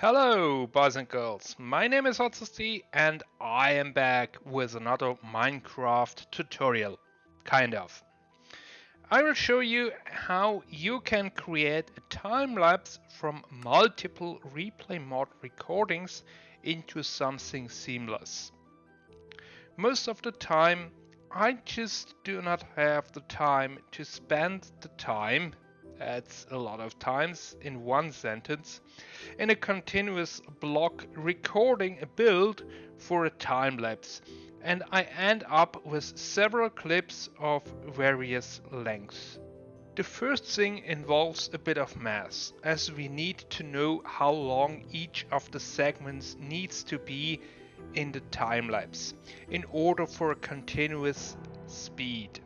Hello, boys and girls. My name is Hotzesty and I am back with another Minecraft tutorial. Kind of. I will show you how you can create a time lapse from multiple replay mode recordings into something seamless. Most of the time, I just do not have the time to spend the time that's a lot of times in one sentence, in a continuous block recording a build for a time lapse and I end up with several clips of various lengths. The first thing involves a bit of math, as we need to know how long each of the segments needs to be in the time lapse in order for a continuous speed.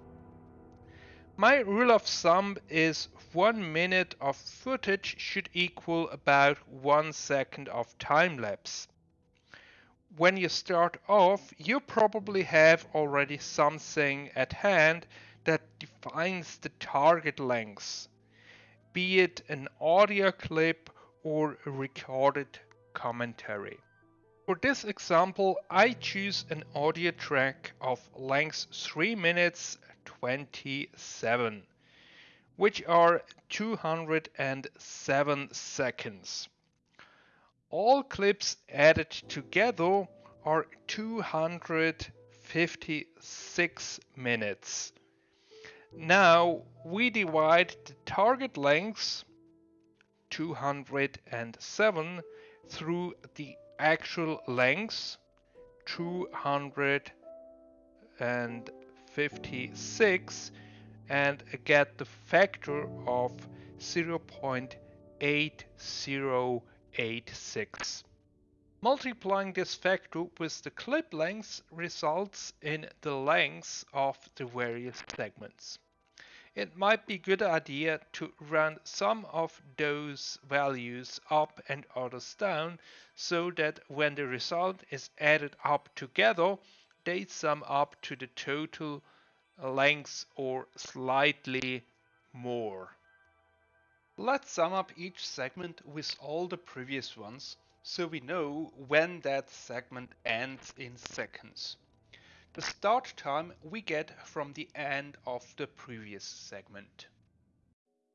My rule of thumb is one minute of footage should equal about one second of time lapse. When you start off, you probably have already something at hand that defines the target length, be it an audio clip or a recorded commentary. For this example, I choose an audio track of length 3 minutes 27 which are 207 seconds. All clips added together are 256 minutes. Now we divide the target length 207 through the actual length 256 and get the factor of 0.8086. Multiplying this factor with the clip length results in the lengths of the various segments. It might be a good idea to run some of those values up and others down so that when the result is added up together, they sum up to the total length or slightly more. Let's sum up each segment with all the previous ones so we know when that segment ends in seconds. The start time we get from the end of the previous segment.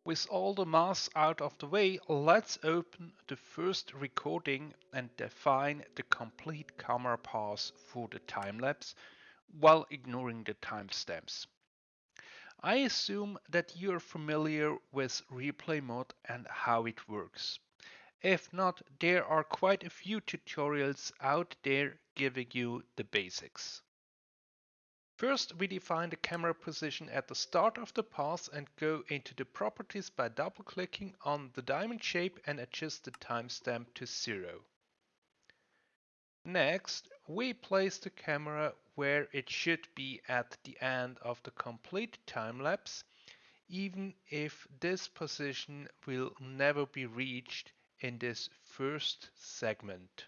With all the math out of the way, let's open the first recording and define the complete camera path for the time lapse while ignoring the timestamps. I assume that you're familiar with replay mode and how it works. If not, there are quite a few tutorials out there giving you the basics. First, we define the camera position at the start of the path and go into the properties by double clicking on the diamond shape and adjust the timestamp to zero. Next, we place the camera where it should be at the end of the complete time lapse, even if this position will never be reached in this first segment.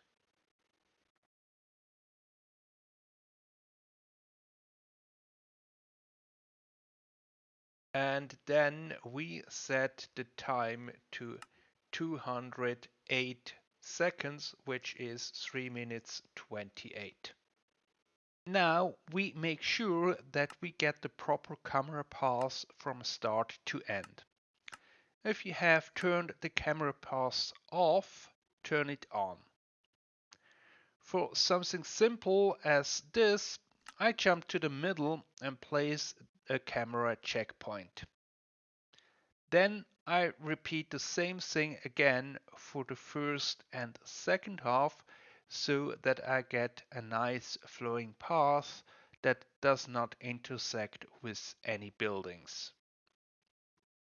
And then we set the time to 208 seconds, which is 3 minutes 28. Now we make sure that we get the proper camera path from start to end. If you have turned the camera path off, turn it on. For something simple as this, I jump to the middle and place a camera checkpoint. Then I repeat the same thing again for the first and second half so that I get a nice flowing path that does not intersect with any buildings.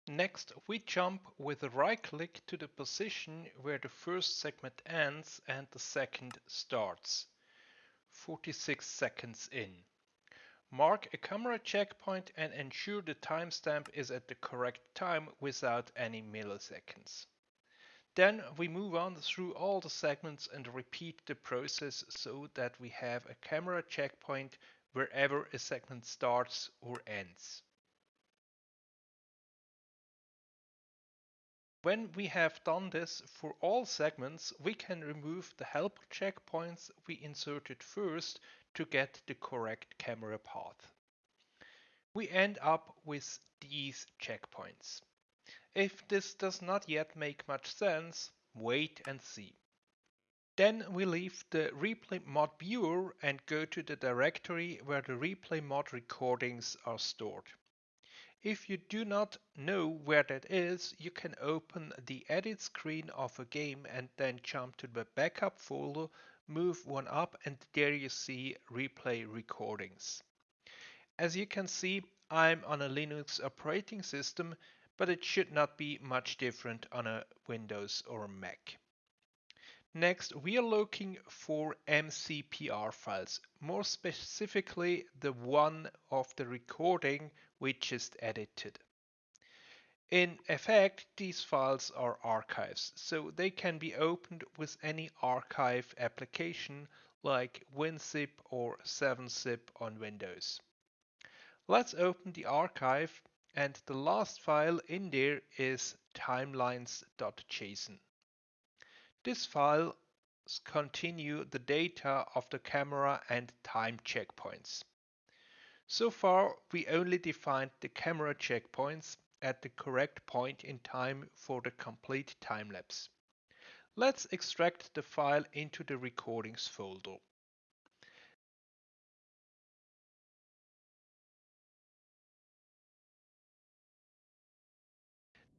Next, we jump with a right click to the position where the first segment ends and the second starts. 46 seconds in. Mark a camera checkpoint and ensure the timestamp is at the correct time without any milliseconds. Then we move on through all the segments and repeat the process so that we have a camera checkpoint wherever a segment starts or ends. When we have done this for all segments, we can remove the helper checkpoints we inserted first to get the correct camera path. We end up with these checkpoints. If this does not yet make much sense, wait and see. Then we leave the replay mod viewer and go to the directory where the replay mod recordings are stored. If you do not know where that is, you can open the edit screen of a game and then jump to the backup folder, move one up and there you see replay recordings. As you can see, I'm on a Linux operating system, but it should not be much different on a Windows or a Mac. Next, we are looking for MCPR files, more specifically the one of the recording we just edited. In effect, these files are archives, so they can be opened with any archive application like WinZip or 7zip on Windows. Let's open the archive and the last file in there is timelines.json. This file continue the data of the camera and time checkpoints. So far, we only defined the camera checkpoints at the correct point in time for the complete time-lapse. Let's extract the file into the recordings folder.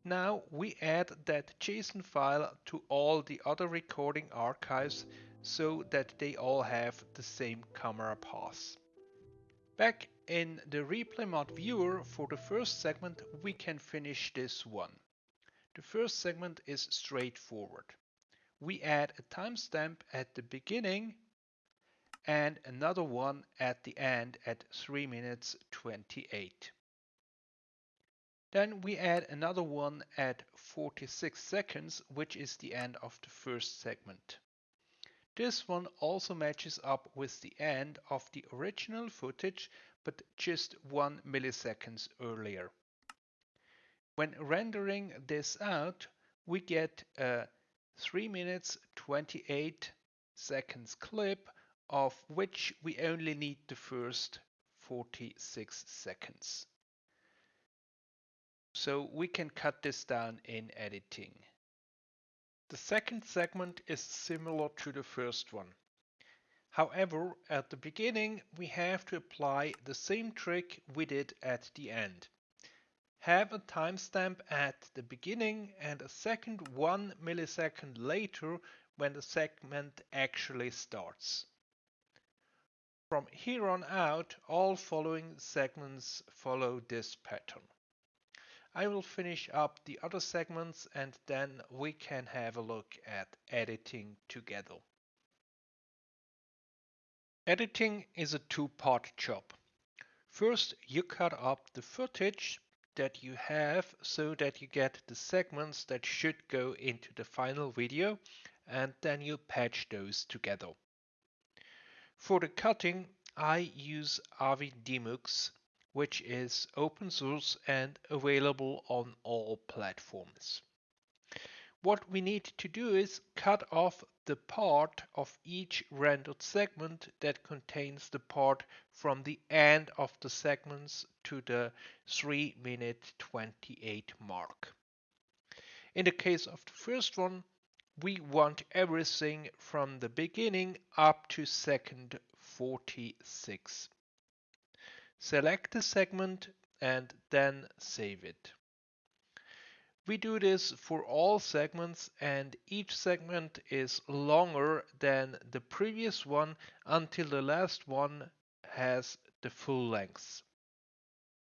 Now we add that JSON file to all the other recording archives so that they all have the same camera path. Back in the replay mod viewer for the first segment we can finish this one. The first segment is straightforward. We add a timestamp at the beginning and another one at the end at 3 minutes 28. Then we add another one at 46 seconds, which is the end of the first segment. This one also matches up with the end of the original footage, but just one milliseconds earlier. When rendering this out, we get a 3 minutes 28 seconds clip of which we only need the first 46 seconds. So we can cut this down in editing. The second segment is similar to the first one. However, at the beginning we have to apply the same trick we did at the end. Have a timestamp at the beginning and a second one millisecond later when the segment actually starts. From here on out, all following segments follow this pattern. I will finish up the other segments and then we can have a look at editing together. Editing is a two-part job. First, you cut up the footage that you have so that you get the segments that should go into the final video and then you patch those together. For the cutting, I use Avi Demux which is open source and available on all platforms. What we need to do is cut off the part of each rendered segment that contains the part from the end of the segments to the 3 minute 28 mark. In the case of the first one, we want everything from the beginning up to second 46. Select the segment and then save it. We do this for all segments and each segment is longer than the previous one until the last one has the full length.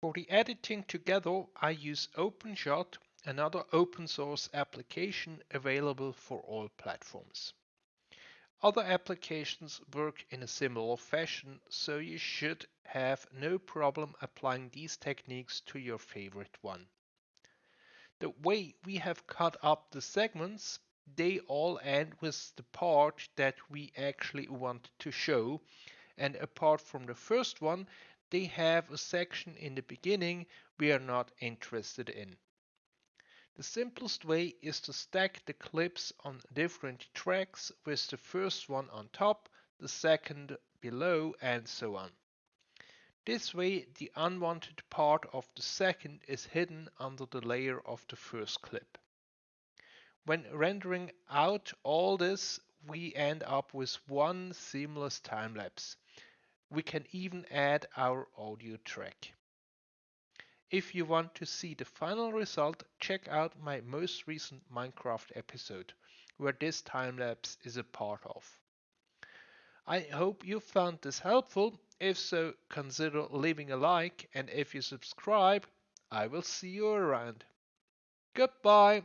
For the editing together, I use OpenShot, another open source application available for all platforms. Other applications work in a similar fashion, so you should have no problem applying these techniques to your favorite one. The way we have cut up the segments, they all end with the part that we actually want to show, and apart from the first one, they have a section in the beginning we are not interested in. The simplest way is to stack the clips on different tracks with the first one on top, the second below and so on. This way the unwanted part of the second is hidden under the layer of the first clip. When rendering out all this, we end up with one seamless time lapse. We can even add our audio track. If you want to see the final result, check out my most recent Minecraft episode, where this time lapse is a part of. I hope you found this helpful. If so, consider leaving a like and if you subscribe, I will see you around. Goodbye.